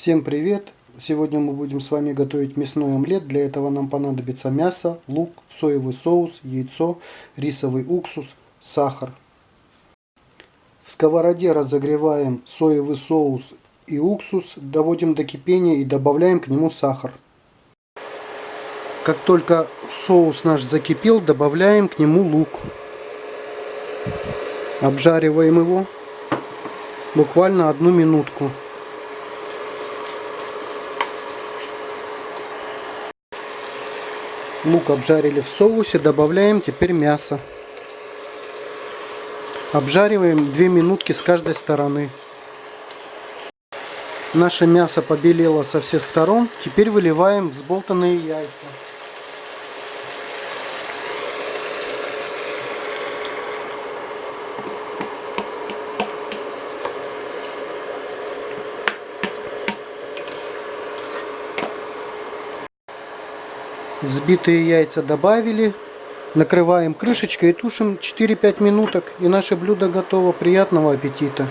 Всем привет! Сегодня мы будем с вами готовить мясной омлет. Для этого нам понадобится мясо, лук, соевый соус, яйцо, рисовый уксус, сахар. В сковороде разогреваем соевый соус и уксус, доводим до кипения и добавляем к нему сахар. Как только соус наш закипел, добавляем к нему лук. Обжариваем его буквально одну минутку. Лук обжарили в соусе, добавляем теперь мясо. Обжариваем 2 минутки с каждой стороны. Наше мясо побелело со всех сторон. Теперь выливаем взболтанные яйца. Взбитые яйца добавили. Накрываем крышечкой и тушим 4-5 минуток. И наше блюдо готово. Приятного аппетита!